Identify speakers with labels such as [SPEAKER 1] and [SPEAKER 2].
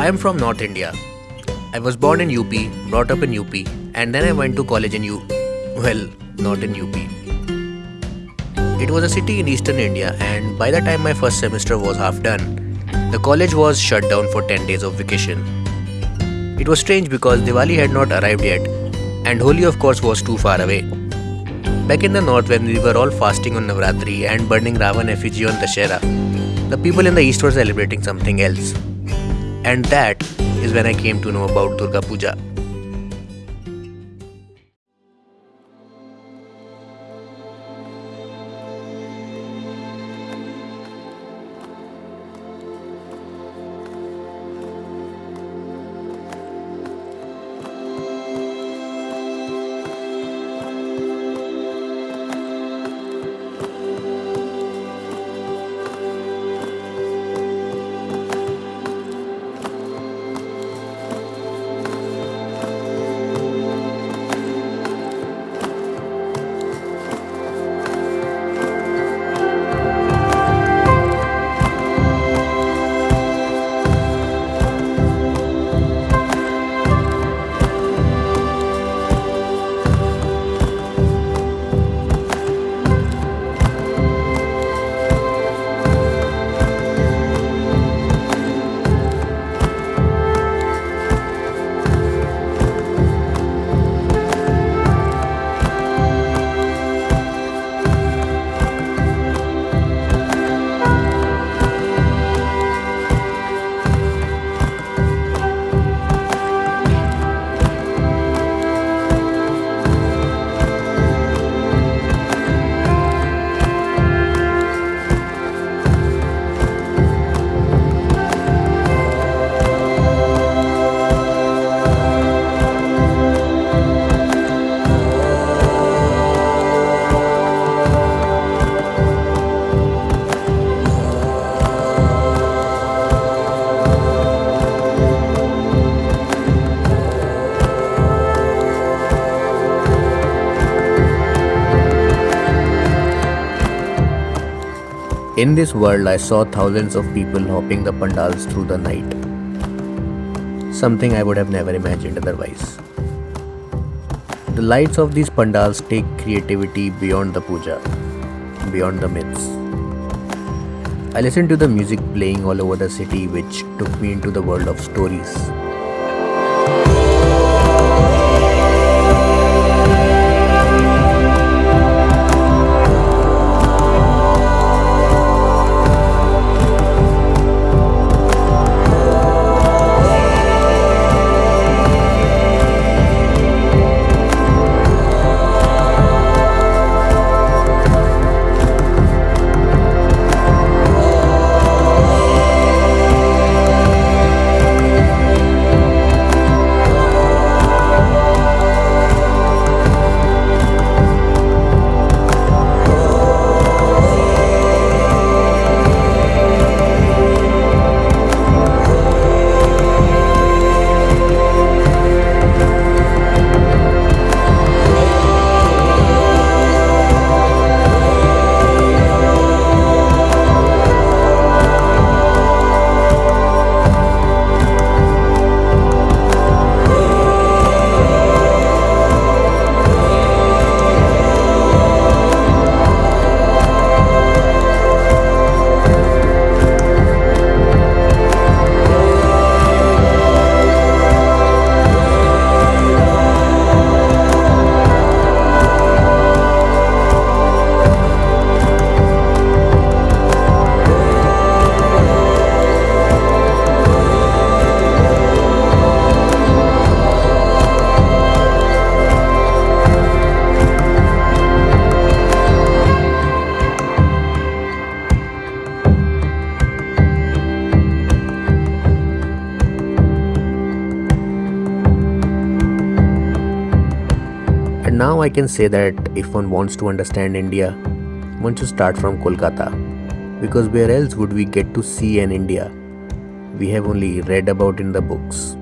[SPEAKER 1] I am from North India. I was born in UP, brought up in UP, and then I went to college in U. Well, not in UP. It was a city in eastern India, and by the time my first semester was half done, the college was shut down for 10 days of vacation. It was strange because Diwali had not arrived yet, and Holi, of course, was too far away. Back in the north, when we were all fasting on Navratri and burning Ravan effigy on Dashera, the people in the east were celebrating something else. And that is when I came to know about Durga Puja. In this world, I saw thousands of people hopping the pandals through the night. Something I would have never imagined otherwise. The lights of these pandals take creativity beyond the puja, beyond the myths. I listened to the music playing all over the city, which took me into the world of stories. Now I can say that if one wants to understand India, one should start from Kolkata. Because where else would we get to see an India we have only read about in the books?